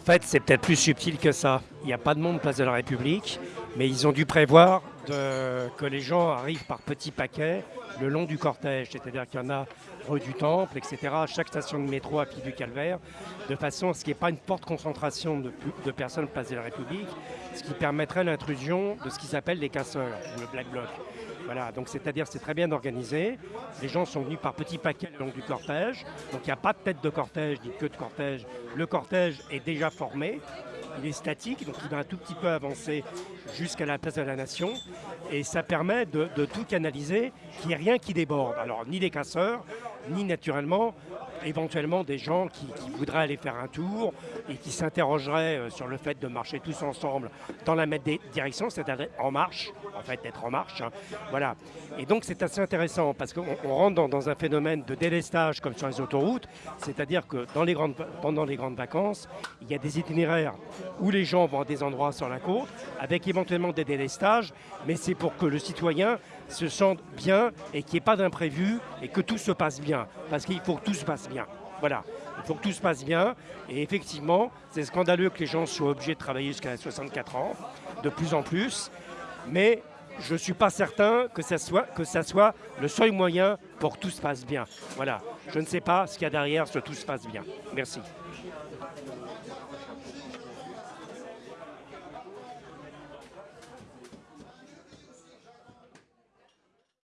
fait, c'est peut-être plus subtil que ça. Il n'y a pas de monde place de la République, mais ils ont dû prévoir que les gens arrivent par petits paquets le long du cortège. C'est-à-dire qu'il y en a rue du Temple, etc., à chaque station de métro à pied du Calvaire, de façon à ce qu'il n'y ait pas une forte concentration de, personnes place de la République, ce qui permettrait l'intrusion de ce qui s'appelle les casseurs, le Black Bloc. Voilà, donc c'est-à-dire c'est très bien organisé. Les gens sont venus par petits paquets le long du cortège. Donc il n'y a pas de tête de cortège ni de queue de cortège. Le cortège est déjà formé. Il est statique, donc il va un tout petit peu avancer jusqu'à la place de la Nation. Et ça permet de, tout canaliser, qu'il n'y ait rien qui déborde. Alors ni les casseurs, ni naturellement éventuellement des gens qui, voudraient aller faire un tour et qui s'interrogeraient euh, sur le fait de marcher tous ensemble dans la même direction, c'est-à-dire en marche, en fait être en marche. Hein. Voilà. Et donc c'est assez intéressant parce qu'on rentre dans, un phénomène de délestage comme sur les autoroutes, c'est-à-dire que pendant les grandes vacances, il y a des itinéraires où les gens vont à des endroits sur la côte, avec éventuellement des délestages, mais c'est pour que le citoyen se sente bien et qu'il n'y ait pas d'imprévu et que tout se passe bien. Parce qu'il faut que tout se passe bien. Voilà, il faut que tout se passe bien. Et effectivement, c'est scandaleux que les gens soient obligés de travailler jusqu'à 64 ans, de plus en plus. Mais je ne suis pas certain que ça, soit, que ça soit le seul moyen pour que tout se passe bien. Voilà, je ne sais pas ce qu'il y a derrière ce tout se passe bien. Merci.